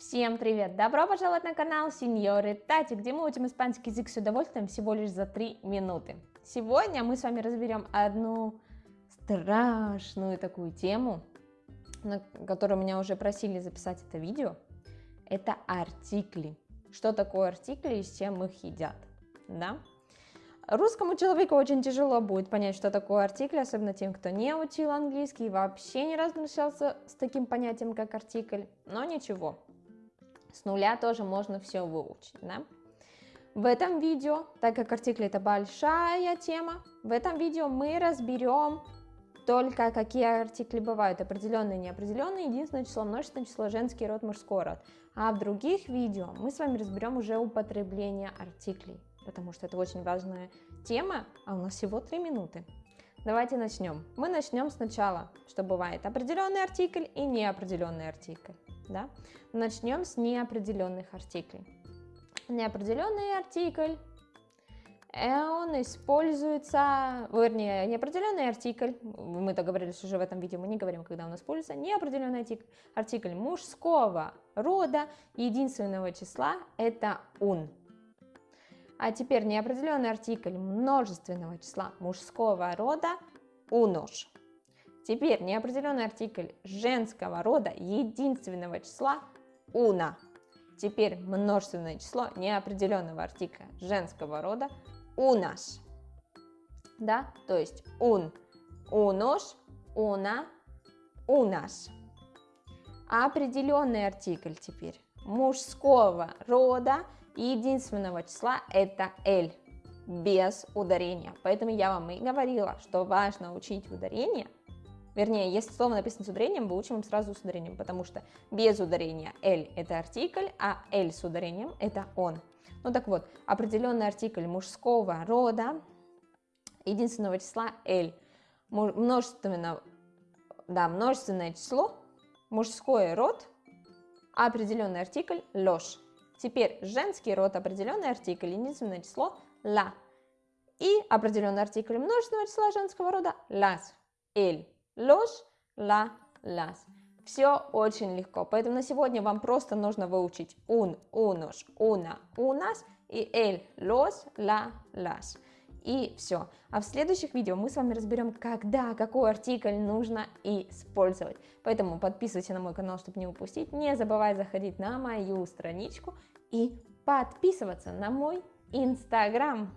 Всем привет! Добро пожаловать на канал Сеньоры Тати, где мы учим испанский язык с удовольствием всего лишь за 3 минуты. Сегодня мы с вами разберем одну страшную такую тему, на которую меня уже просили записать это видео. Это артикли. Что такое артикли и с чем их едят, да? Русскому человеку очень тяжело будет понять, что такое артикль, особенно тем, кто не учил английский и вообще не размещался с таким понятием, как артикль, но ничего, с нуля тоже можно все выучить, да? В этом видео, так как артикли это большая тема, в этом видео мы разберем только какие артикли бывают, определенные, неопределенные, единственное число, множественное число, женский род, мужской род. А в других видео мы с вами разберем уже употребление артиклей, потому что это очень важная тема, а у нас всего 3 минуты. Давайте начнем. Мы начнем сначала, что бывает определенный артикль и неопределенный артикль да? Начнем с неопределенных артиклей. Неопределенный артикль, э, он используется, вернее, неопределенный артикль, мы договорились уже в этом видео, мы не говорим, когда он используется, неопределенный артикль, артикль мужского рода, единственного числа, это он. А теперь неопределенный артикль множественного числа мужского рода, unos. Теперь неопределенный артикль женского рода единственного числа уна. Теперь множественное число неопределенного артикля женского рода унаш. Да, то есть унош, уна, унаш. А определенный артикль теперь мужского рода единственного числа это L без ударения. Поэтому я вам и говорила, что важно учить ударение – Вернее, если слово написано с ударением, мы учим сразу с ударением, потому что без ударения L это артикль, а L с ударением это он. Ну так вот, определенный артикль мужского рода, единственного числа L, множественное, да, множественное число, мужской род, определенный артикль ложь. Теперь женский род, определенный артикль, единственное число ла. И определенный артикль множественного числа женского рода las, el los, la, las. Все очень легко, поэтому на сегодня вам просто нужно выучить un, unos, una, unas и el, los, la, las. И все. А в следующих видео мы с вами разберем, когда какой артикль нужно использовать. Поэтому подписывайся на мой канал, чтобы не упустить. Не забывай заходить на мою страничку и подписываться на мой инстаграм.